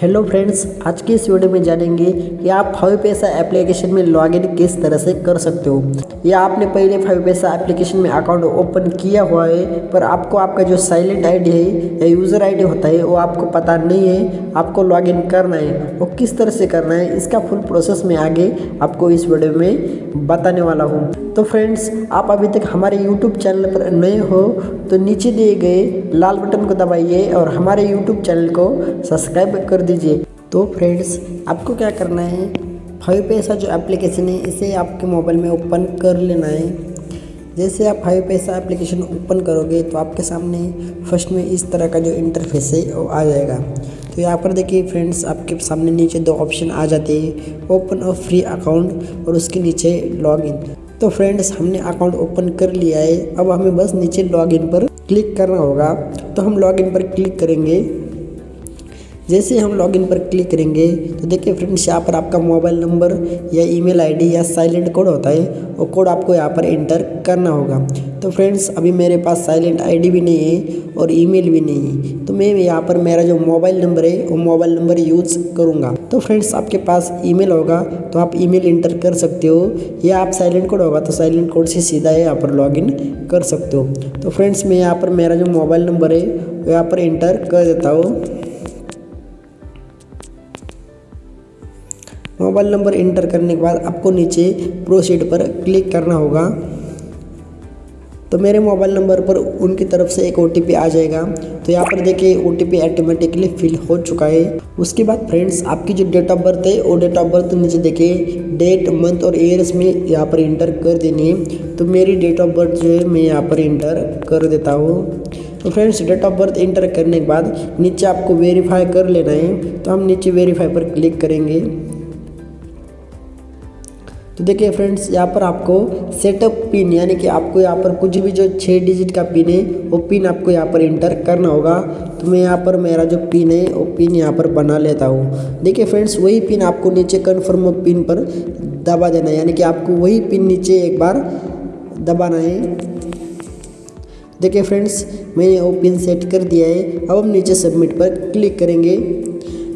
Hello friends आज की इस वीडियो में जानेंगे कि आप फाइव पैसा एप्लीकेशन में लॉगिन किस तरह से कर सकते हो। या आपने पहले फाइव पैसा एप्लीकेशन में अकाउंट ओपन किया हुआ है, पर आपको आपका जो साइलेंट आईडी है या यूज़र आईडी होता है, वो आपको पता नहीं है, आपको लॉगिन करना है, वो किस तरह से करना है, इसका फुल प्रोसेस में आगे आपको इस वीडियो में बताने वाला हूँ। तो फ्रेंड्स आप अभी तक हमारे यूट्यूब चैनल पर नए हो तो नीचे दिए गए लाल बटन को दबाइए और हमारे यूट्यूब चैनल को सब्सक्राइब कर दीजिए। तो फ्रेंड्स आपको क्या करना है? फाइव पैसा जो एप्लीकेशन है, इसे आपके मोबाइल में ओपन कर लेना है। जैसे आप फाइव पैसा एप्लीकेशन ओपन करोगे तो आपके सामने फ़र्स्ट में इस तरह का जो इंटरफेस है, वो आ जाएगा। तो यहाँ पर देखिए फ्रेंड्स आपके सामने नीचे दो ऑप्शन आ जाते हैं। ओपन और फ्री अकाउंट और उसके नीचे लॉगिन तो फ्रेंड्स हमने अकाउंट ओपन कर लिया है। अब हमें बस नीचे लॉगिन पर क्लिक करना होगा। तो हम लॉगिन पर क्लिक करेंगे। जैसे हम लॉगिन पर क्लिक करेंगे तो देखिए फ्रेंड्स यहाँ पर आपका मोबाइल नंबर या ईमेल आईडी या साइलेंट कोड होता है वो कोड आपको यहाँ पर एंटर करना होगा। तो फ्रेंड्स अभी मेरे पास साइलेंट आईडी भी नहीं है और ईमेल भी नहीं है। तो मैं यहाँ पर मेरा जो मोबाइल नंबर है, वो मोबाइल नंबर यूज़ करूँगा। तो फ्रेंड्स आपके पास ईमेल होगा तो आप ईमेल इंटर कर सकते हो। या आप साइलेंट कोड होगा तो साइलेंट कोड से सीधा यहाँ पर लॉगिन कर सकते हो। तो फ्रेंड्स मैं यहाँ पर मेरा जो मोबाइल नंबर है, वो यहाँ पर इंटर कर देता हूँ। मोबाइल नंबर इंटर करने के बाद आपको नीचे प्रोसीड पर क्लिक करना होगा। तो मेरे मोबाइल नंबर पर उनकी तरफ़ से एक ओटीपी आ जाएगा। तो यहाँ पर देखिए ओ टी ऑटोमेटिकली फिल हो चुका है। उसके बाद फ्रेंड्स आपकी जो डेट ऑफ़ बर्थ है, वो डेट ऑफ़ बर्थ नीचे देखिए। डेट मंथ और ईयर्स में यहाँ पर इंटर कर देनी है। तो मेरी डेट ऑफ़ बर्थ जो है, मैं यहाँ पर इंटर कर देता हूँ। तो friends date of birth enter करने के बाद नीचे आपको वेरीफाई कर लेना है। तो हम नीचे वेरीफाई पर क्लिक करेंगे। तो देखिए फ्रेंड्स, यहाँ पर आपको सेटअप पिन यानी कि आपको यहाँ पर कुछ भी जो छः डिजिट का पिन है, वो पिन आपको यहाँ पर इंटर करना होगा। तो मैं यहाँ पर मेरा जो पिन है, वो पिन यहाँ पर बना लेता हूँ। देखिए फ्रेंड्स, वही पिन आपको नीचे कन्फर्म पिन पर दबा देना है। यानी कि आपको वही पिन नीचे एक बार दबाना है। देखिए फ्रेंड्स, मैंने वो पिन सेट कर दिया है। अब हम नीचे सबमिट पर क्लिक करेंगे।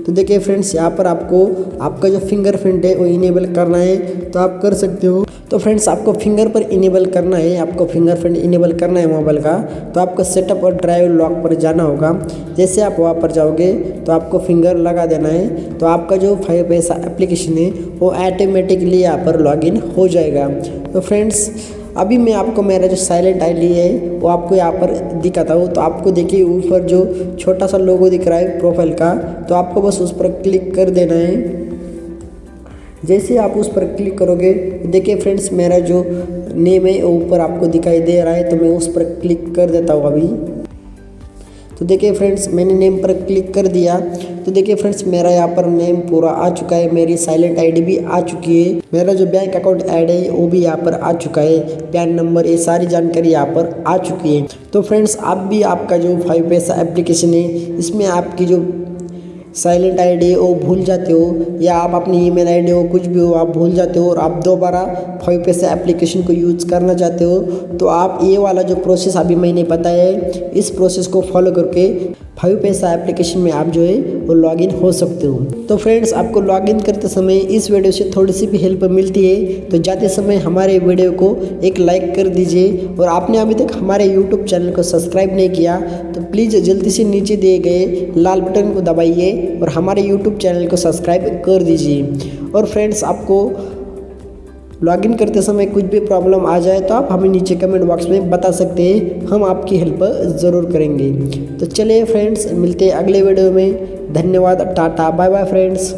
तो देखिए फ्रेंड्स, यहाँ पर आपको आपका जो फिंगरप्रिंट है वो इनेबल करना है तो आप कर सकते हो। तो फ्रेंड्स, आपको फिंगर पर इनेबल करना है, आपको फिंगरप्रिंट इनेबल करना है मोबाइल का तो आपको सेटअप और ड्राइव लॉक पर जाना होगा। जैसे आप वहाँ पर जाओगे तो आपको फिंगर लगा देना है तो आपका जो फाइव पैसा एप्लीकेशन है, वो ऑटोमेटिकली यहाँ पर लॉगिन हो जाएगा। तो फ्रेंड्स अभी मैं आपको, मेरा जो साइलेंट आई ली है, वो आपको यहाँ पर दिखाता हूँ। तो आपको देखिए, ऊपर जो छोटा सा लोगो दिख रहा है प्रोफ़ाइल का तो आपको बस उस पर क्लिक कर देना है। जैसे आप उस पर क्लिक करोगे, देखिए फ्रेंड्स मेरा जो नेम है ऊपर आपको दिखाई दे रहा है तो मैं उस पर क्लिक कर देता हूँ अभी। तो देखिए फ्रेंड्स मैंने नेम पर क्लिक कर दिया। तो देखिए फ्रेंड्स मेरा यहाँ पर नेम पूरा आ चुका है। मेरी साइलेंट आईडी भी आ चुकी है। मेरा जो बैंक अकाउंट ऐड है, वो भी यहाँ पर आ चुका है। पैन नंबर ये सारी जानकारी यहाँ पर आ चुकी है। तो फ्रेंड्स आप भी आपका जो फाइव पैसा एप्लीकेशन है, इसमें आपकी जो साइलेंट आईडी वो भूल जाते हो, या आप अपनी ईमेल आईडी हो, कुछ भी हो, आप भूल जाते हो और आप दोबारा फाइव पैसे एप्लीकेशन को यूज़ करना चाहते हो तो आप ये वाला जो प्रोसेस अभी मैंने बताया है, इस प्रोसेस को फॉलो करके फाइव पैसा एप्लीकेशन में आप जो है वो लॉगिन हो सकते हो। तो फ्रेंड्स, आपको लॉगिन करते समय इस वीडियो से थोड़ी सी भी हेल्प मिलती है तो जाते समय हमारे वीडियो को एक लाइक कर दीजिए। और आपने अभी तक हमारे यूट्यूब चैनल को सब्सक्राइब नहीं किया तो प्लीज़ जल्दी से नीचे दिए गए लाल बटन को दबाइए और हमारे यूट्यूब चैनल को सब्सक्राइब कर दीजिए। और फ्रेंड्स, आपको लॉगिन करते समय कुछ भी प्रॉब्लम आ जाए तो आप हमें नीचे कमेंट बॉक्स में बता सकते हैं। हम आपकी हेल्प ज़रूर करेंगे। तो चलिए फ्रेंड्स मिलते हैं अगले वीडियो में। धन्यवाद टाटा बाय बाय फ्रेंड्स